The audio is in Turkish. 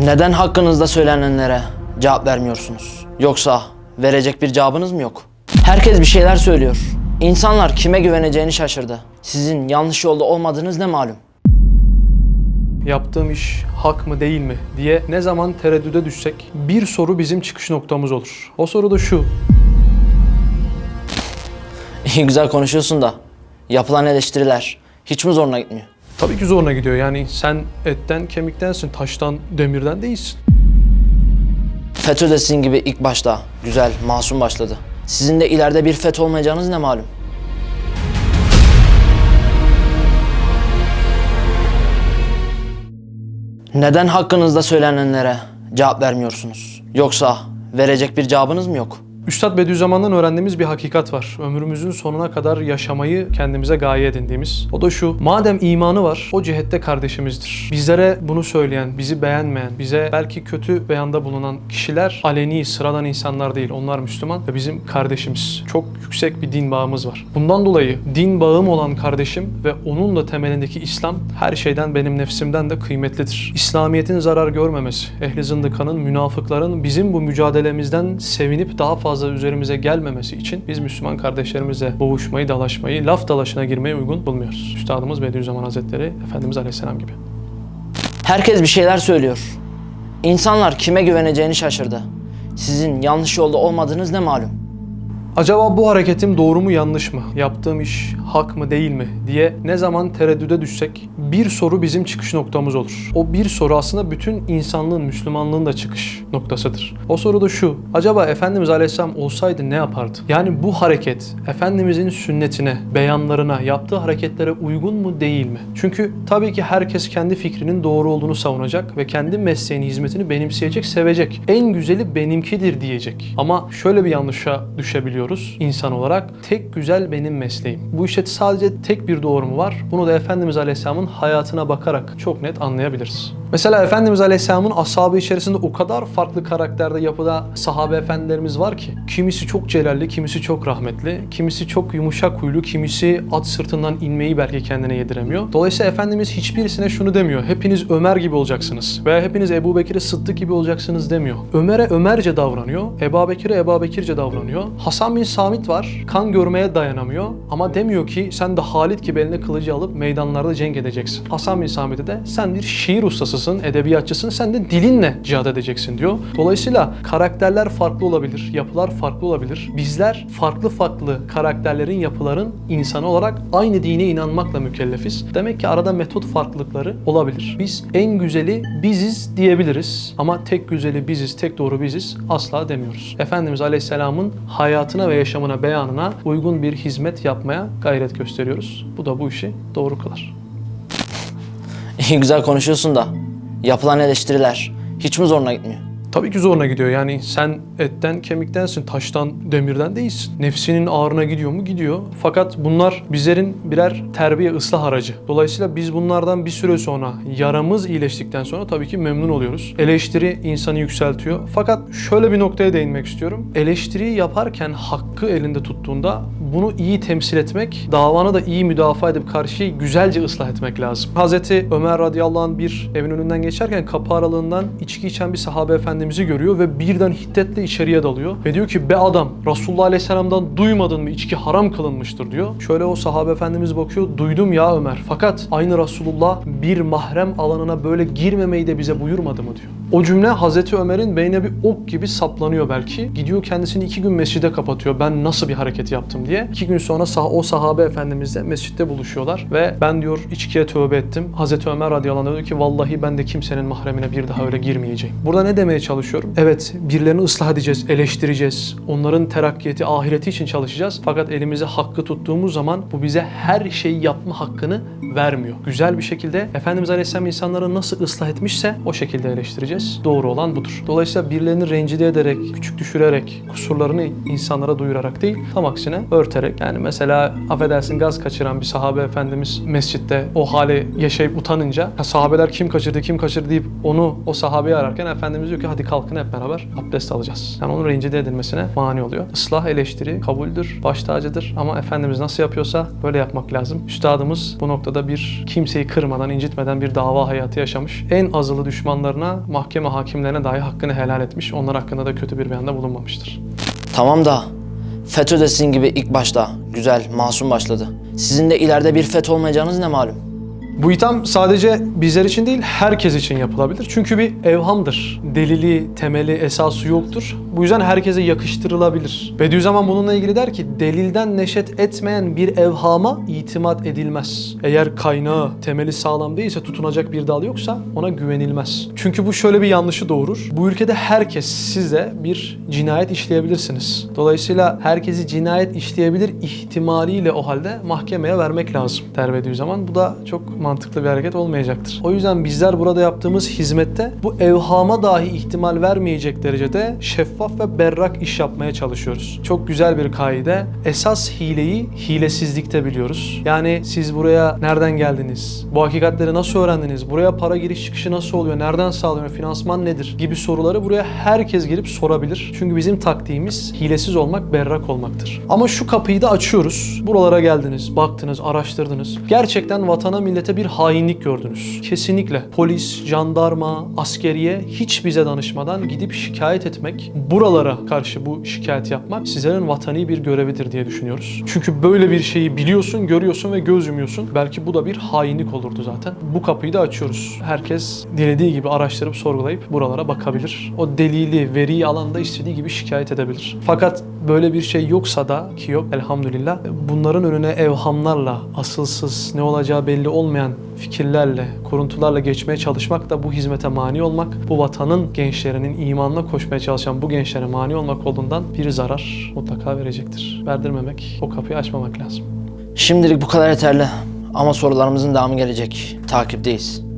Neden hakkınızda söylenenlere cevap vermiyorsunuz? Yoksa verecek bir cevabınız mı yok? Herkes bir şeyler söylüyor. İnsanlar kime güveneceğini şaşırdı. Sizin yanlış yolda olmadığınız ne malum? Yaptığım iş hak mı değil mi diye ne zaman tereddüde düşsek bir soru bizim çıkış noktamız olur. O soru da şu. İyi güzel konuşuyorsun da yapılan eleştiriler hiç mi zoruna gitmiyor? Tabii ki zoruna gidiyor. Yani sen etten kemiktensin, taştan demirden değilsin. FETÖ de sizin gibi ilk başta güzel, masum başladı. Sizin de ileride bir FETÖ olmayacağınız ne malum? Neden hakkınızda söylenenlere cevap vermiyorsunuz? Yoksa verecek bir cevabınız mı yok? Üstad Bediüzzaman'dan öğrendiğimiz bir hakikat var. Ömrümüzün sonuna kadar yaşamayı kendimize gaye edindiğimiz. O da şu. Madem imanı var, o cihette kardeşimizdir. Bizlere bunu söyleyen, bizi beğenmeyen, bize belki kötü beyanda bulunan kişiler aleni, sıradan insanlar değil. Onlar Müslüman ve bizim kardeşimiz. Çok yüksek bir din bağımız var. Bundan dolayı din bağım olan kardeşim ve onun da temelindeki İslam her şeyden benim nefsimden de kıymetlidir. İslamiyet'in zarar görmemesi, ehli zındıkanın, münafıkların bizim bu mücadelemizden sevinip daha fazla üzerimize gelmemesi için biz Müslüman kardeşlerimizle boğuşmayı, dalaşmayı, laf dalaşına girmeyi uygun bulmuyoruz. Üstadımız Bediüzzaman Hazretleri, Efendimiz Aleyhisselam gibi. Herkes bir şeyler söylüyor. İnsanlar kime güveneceğini şaşırdı. Sizin yanlış yolda olmadığınız ne malum? Acaba bu hareketim doğru mu yanlış mı? Yaptığım iş hak mı değil mi diye ne zaman tereddüde düşsek bir soru bizim çıkış noktamız olur. O bir soru aslında bütün insanlığın, Müslümanlığın da çıkış noktasıdır. O soru da şu. Acaba Efendimiz Aleyhisselam olsaydı ne yapardı? Yani bu hareket Efendimizin sünnetine, beyanlarına, yaptığı hareketlere uygun mu değil mi? Çünkü tabii ki herkes kendi fikrinin doğru olduğunu savunacak ve kendi mesleğini, hizmetini benimseyecek, sevecek. En güzeli benimkidir diyecek. Ama şöyle bir yanlışa düşebiliyoruz insan olarak. Tek güzel benim mesleğim. Bu işte sadece tek bir doğru mu var? Bunu da Efendimiz Aleyhisselam'ın hayatına bakarak çok net anlayabiliriz. Mesela Efendimiz Aleyhisselam'ın ashabı içerisinde o kadar farklı karakterde yapıda sahabe efendilerimiz var ki. Kimisi çok celalli, kimisi çok rahmetli, kimisi çok yumuşak huylu, kimisi at sırtından inmeyi belki kendine yediremiyor. Dolayısıyla Efendimiz hiçbirisine şunu demiyor. Hepiniz Ömer gibi olacaksınız veya hepiniz Ebu Bekir'e Sıddık gibi olacaksınız demiyor. Ömer'e Ömerce davranıyor, Ebu Bekir'e Ebu Bekirce davranıyor. Hasan bin Samit var, kan görmeye dayanamıyor ama demiyor ki sen de Halit gibi eline kılıcı alıp meydanlarda cenk edeceksin. Hasan bin Samit'e de sen bir şiir ustasısın, edebiyatçısın, sen de dilinle cihad edeceksin diyor. Dolayısıyla karakterler farklı olabilir, yapılar farklı olabilir. Bizler farklı farklı karakterlerin, yapıların insanı olarak aynı dine inanmakla mükellefiz. Demek ki arada metot farklılıkları olabilir. Biz en güzeli biziz diyebiliriz ama tek güzeli biziz, tek doğru biziz asla demiyoruz. Efendimiz Aleyhisselam'ın hayatına ve yaşamına, beyanına uygun bir hizmet yapmaya gayret gösteriyoruz. Bu da bu işi doğru kılar. İyi güzel konuşuyorsun da yapılan eleştiriler hiç mi zoruna gitmiyor? Tabii ki zoruna gidiyor. Yani sen etten kemiktensin, taştan demirden değilsin. Nefsinin ağrına gidiyor mu? Gidiyor. Fakat bunlar bizlerin birer terbiye ıslah aracı. Dolayısıyla biz bunlardan bir süre sonra yaramız iyileştikten sonra tabii ki memnun oluyoruz. Eleştiri insanı yükseltiyor. Fakat şöyle bir noktaya değinmek istiyorum. Eleştiriyi yaparken hakkı elinde tuttuğunda bunu iyi temsil etmek, davanı da iyi müdafaa edip karşıyı güzelce ıslah etmek lazım. Hazreti Ömer radıyallahu anh bir evin önünden geçerken kapı aralığından içki içen bir sahabe efendimizi görüyor ve birden hiddetle içeriye dalıyor. Ve diyor ki be adam Resulullah aleyhisselamdan duymadın mı içki haram kılınmıştır diyor. Şöyle o sahabe efendimiz bakıyor duydum ya Ömer fakat aynı Resulullah bir mahrem alanına böyle girmemeyi de bize buyurmadı mı diyor. O cümle Hazreti Ömer'in beynine bir ok gibi saplanıyor belki. Gidiyor kendisini iki gün mescide kapatıyor. Ben nasıl bir hareket yaptım diye. İki gün sonra sah- o sahabe efendimizle mescitte buluşuyorlar. Ve ben diyor içkiye tövbe ettim. Hazreti Ömer radıyallahu anh diyor ki vallahi ben de kimsenin mahremine bir daha öyle girmeyeceğim. Burada ne demeye çalışıyorum? Evet birilerini ıslah edeceğiz, eleştireceğiz. Onların terakkiyeti, ahireti için çalışacağız. Fakat elimize hakkı tuttuğumuz zaman bu bize her şeyi yapma hakkını vermiyor. Güzel bir şekilde Efendimiz Aleyhisselam insanları nasıl ıslah etmişse o şekilde eleştireceğiz. Doğru olan budur. Dolayısıyla birilerini rencide ederek, küçük düşürerek, kusurlarını insanlara duyurarak değil, tam aksine örterek. Yani mesela affedersin gaz kaçıran bir sahabe efendimiz mescitte o hale yaşayıp utanınca ha, sahabeler kim kaçırdı, kim kaçırdı deyip onu o sahabeyi ararken Efendimiz diyor ki hadi hadi kalkın hep beraber abdest alacağız. Yani onun rencide edilmesine mani oluyor. Islah eleştiri kabuldür, baş tacıdır ama Efendimiz nasıl yapıyorsa böyle yapmak lazım. Üstadımız bu noktada bir kimseyi kırmadan, incitmeden bir dava hayatı yaşamış. En azılı düşmanlarına, mahkeme hakimlerine dahi hakkını helal etmiş. Onlar hakkında da kötü bir beyanda bulunmamıştır. Tamam da FETÖ de sizin gibi ilk başta güzel, masum başladı. Sizin de ileride bir FETÖ olmayacağınız ne malum? Bu itham sadece bizler için değil, herkes için yapılabilir. Çünkü bir evhamdır. Delili, temeli, esası yoktur. Bu yüzden herkese yakıştırılabilir. Bediüzzaman bununla ilgili der ki, delilden neşet etmeyen bir evhama itimat edilmez. Eğer kaynağı, temeli sağlam değilse, tutunacak bir dal yoksa ona güvenilmez. Çünkü bu şöyle bir yanlışı doğurur. Bu ülkede herkes size bir cinayet işleyebilirsiniz. Dolayısıyla herkesi cinayet işleyebilir ihtimaliyle o halde mahkemeye vermek lazım der Bediüzzaman. Bu da çok mantıklı bir hareket olmayacaktır. O yüzden bizler burada yaptığımız hizmette bu evhama dahi ihtimal vermeyecek derecede şeffaf ve berrak iş yapmaya çalışıyoruz. Çok güzel bir kaide. Esas hileyi hilesizlikte biliyoruz. Yani siz buraya nereden geldiniz? Bu hakikatleri nasıl öğrendiniz? Buraya para giriş çıkışı nasıl oluyor? Nereden sağlanıyor? Finansman nedir? Gibi soruları buraya herkes gelip sorabilir. Çünkü bizim taktiğimiz hilesiz olmak, berrak olmaktır. Ama şu kapıyı da açıyoruz. Buralara geldiniz, baktınız, araştırdınız. Gerçekten vatana, millete bir hainlik gördünüz. Kesinlikle polis, jandarma, askeriye hiç bize danışmadan gidip şikayet etmek, buralara karşı bu şikayet yapmak sizlerin vatani bir görevidir diye düşünüyoruz. Çünkü böyle bir şeyi biliyorsun, görüyorsun ve göz yumuyorsun. Belki bu da bir hainlik olurdu zaten. Bu kapıyı da açıyoruz. Herkes dilediği gibi araştırıp sorgulayıp buralara bakabilir. O delili, veriyi alanda istediği gibi şikayet edebilir. Fakat böyle bir şey yoksa da ki yok elhamdülillah bunların önüne evhamlarla, asılsız, ne olacağı belli olmayan fikirlerle, kuruntularla geçmeye çalışmak da bu hizmete mani olmak, bu vatanın gençlerinin imanla koşmaya çalışan bu gençlere mani olmak olduğundan bir zarar mutlaka verecektir. Verdirmemek, o kapıyı açmamak lazım. Şimdilik bu kadar yeterli. Ama sorularımızın devamı gelecek. Takipteyiz.